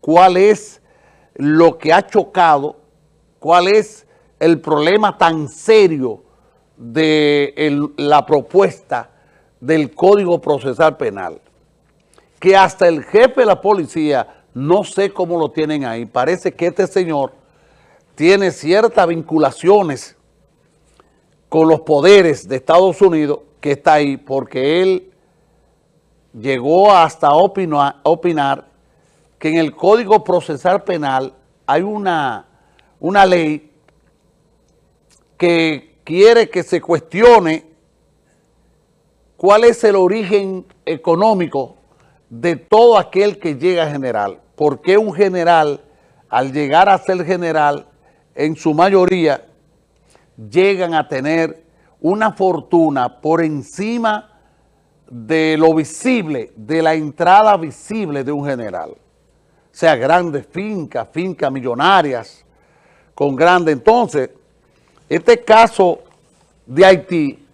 cuál es lo que ha chocado, cuál es el problema tan serio de la propuesta del Código Procesal Penal, que hasta el jefe de la policía, no sé cómo lo tienen ahí, parece que este señor tiene ciertas vinculaciones con los poderes de Estados Unidos que está ahí, porque él llegó hasta opinar, opinar que en el Código Procesal Penal hay una, una ley que quiere que se cuestione cuál es el origen económico de todo aquel que llega a general. ¿Por qué un general, al llegar a ser general, en su mayoría, llegan a tener una fortuna por encima de lo visible, de la entrada visible de un general. Sea, grandes fincas, fincas millonarias, con grandes. Entonces, este caso de Haití,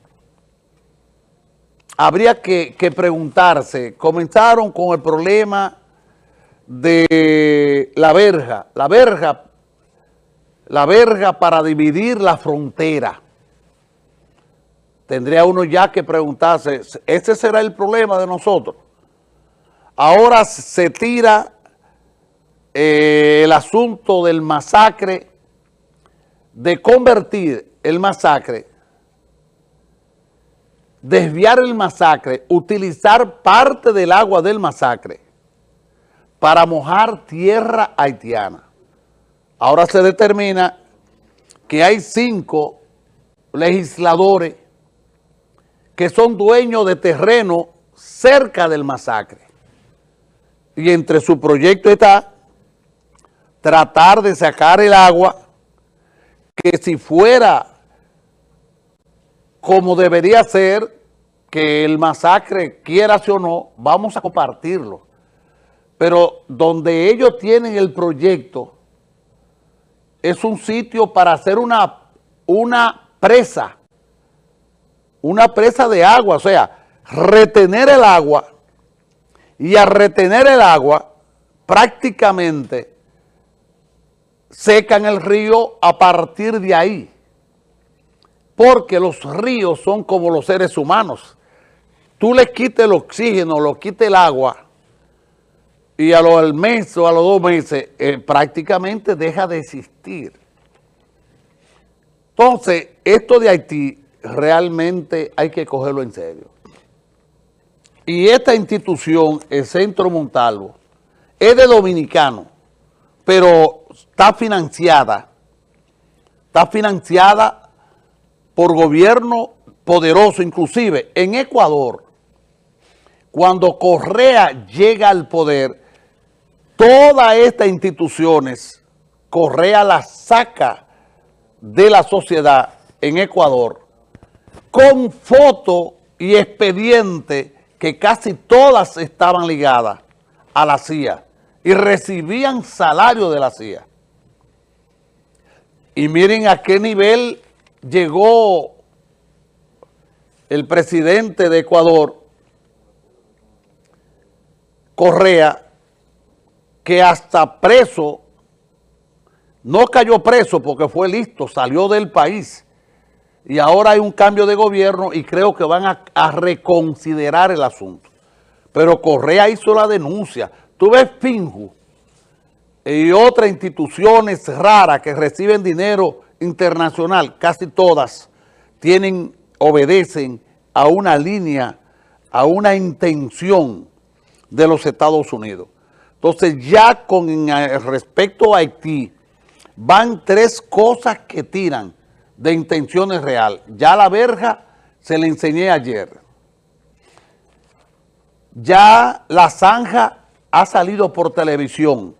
habría que, que preguntarse, comenzaron con el problema de la verja, la verja, la verja para dividir la frontera tendría uno ya que preguntarse, ¿ese será el problema de nosotros? Ahora se tira eh, el asunto del masacre, de convertir el masacre, desviar el masacre, utilizar parte del agua del masacre para mojar tierra haitiana. Ahora se determina que hay cinco legisladores que son dueños de terreno cerca del masacre. Y entre su proyecto está tratar de sacar el agua que si fuera como debería ser, que el masacre, quiera o no, vamos a compartirlo. Pero donde ellos tienen el proyecto, es un sitio para hacer una, una presa una presa de agua, o sea, retener el agua y a retener el agua prácticamente secan el río a partir de ahí, porque los ríos son como los seres humanos. Tú le quites el oxígeno, lo quites el agua y a los mes o a los dos meses eh, prácticamente deja de existir. Entonces, esto de Haití realmente hay que cogerlo en serio. Y esta institución, el Centro Montalvo, es de dominicano, pero está financiada, está financiada por gobierno poderoso, inclusive en Ecuador, cuando Correa llega al poder, todas estas instituciones, Correa las saca de la sociedad en Ecuador con foto y expediente que casi todas estaban ligadas a la CIA y recibían salario de la CIA. Y miren a qué nivel llegó el presidente de Ecuador, Correa, que hasta preso, no cayó preso porque fue listo, salió del país, y ahora hay un cambio de gobierno y creo que van a, reconsiderar el asunto. Pero Correa hizo la denuncia. Tú ves Finju y otras instituciones raras que reciben dinero internacional, casi todas, tienen, obedecen a una línea, a una intención de los Estados Unidos. Entonces ya con respecto a Haití, van tres cosas que tiran de intenciones real. Ya la verja se le enseñé ayer. Ya la zanja ha salido por televisión.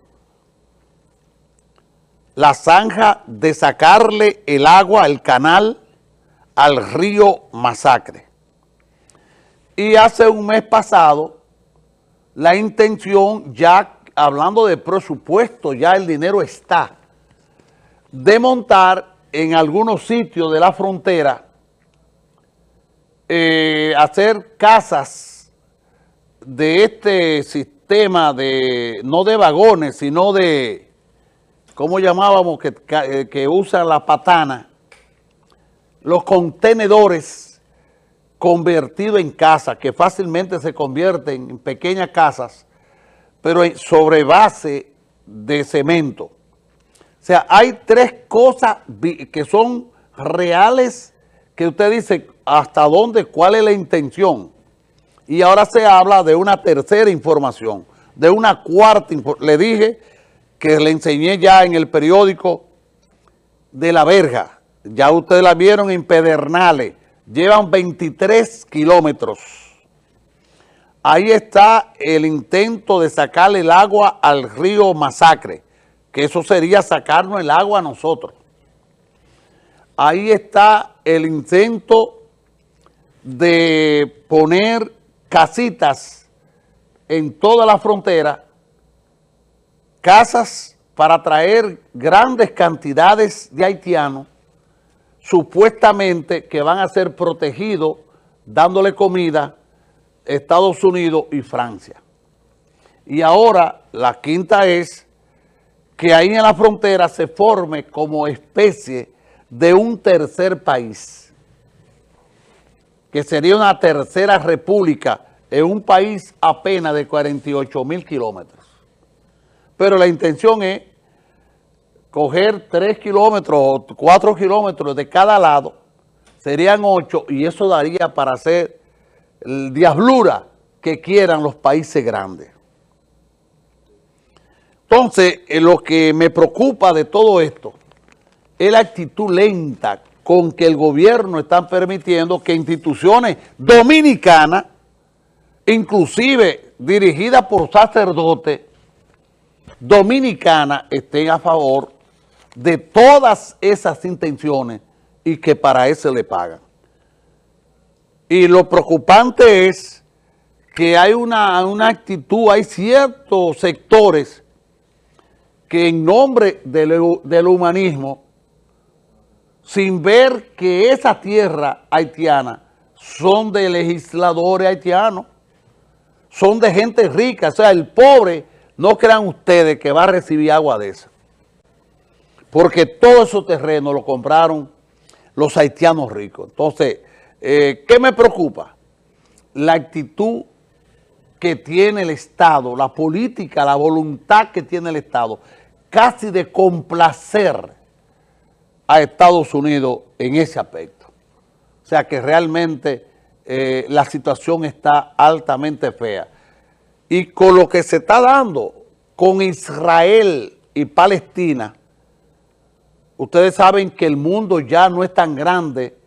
La zanja de sacarle el agua, el canal, al río Masacre. Y hace un mes pasado, la intención, ya hablando de presupuesto, ya el dinero está, de montar en algunos sitios de la frontera eh, hacer casas de este sistema de, no de vagones, sino de, ¿cómo llamábamos? Que, que, que usan la patana, los contenedores convertidos en casas, que fácilmente se convierten en pequeñas casas, pero sobre base de cemento. O sea, hay tres cosas que son reales que usted dice hasta dónde, cuál es la intención. Y ahora se habla de una tercera información, de una cuarta Le dije que le enseñé ya en el periódico de La Verja. Ya ustedes la vieron en Pedernales. Llevan 23 kilómetros. Ahí está el intento de sacarle el agua al río Masacre, que eso sería sacarnos el agua a nosotros. Ahí está el intento de poner casitas en toda la frontera, casas para traer grandes cantidades de haitianos, supuestamente que van a ser protegidos dándole comida Estados Unidos y Francia. Y ahora la quinta es que ahí en la frontera se forme como especie de un tercer país, que sería una tercera república en un país apenas de 48 mil kilómetros. Pero la intención es coger 3 kilómetros o 4 kilómetros de cada lado, serían 8 y eso daría para hacer el diablura que quieran los países grandes. Entonces, eh, lo que me preocupa de todo esto es la actitud lenta con que el gobierno está permitiendo que instituciones dominicanas, inclusive dirigidas por sacerdotes dominicanas, estén a favor de todas esas intenciones y que para eso le pagan. Y lo preocupante es que hay una, actitud, hay ciertos sectores que en nombre del humanismo sin ver que esa tierra haitiana son de legisladores haitianos, son de gente rica, o sea, el pobre, no crean ustedes que va a recibir agua de esa, porque todo esos terrenos lo compraron los haitianos ricos. Entonces, eh, ¿qué me preocupa? La actitud que tiene el Estado, la política, la voluntad que tiene el Estado, casi de complacer a Estados Unidos en ese aspecto. O sea que realmente eh, la situación está altamente fea. Y con lo que se está dando con Israel y Palestina, ustedes saben que el mundo ya no es tan grande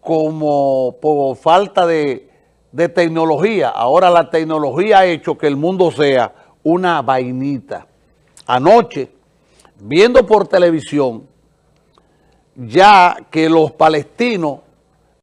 como por falta de, de tecnología. Ahora la tecnología ha hecho que el mundo sea una vainita. Anoche, viendo por televisión, ya que los palestinos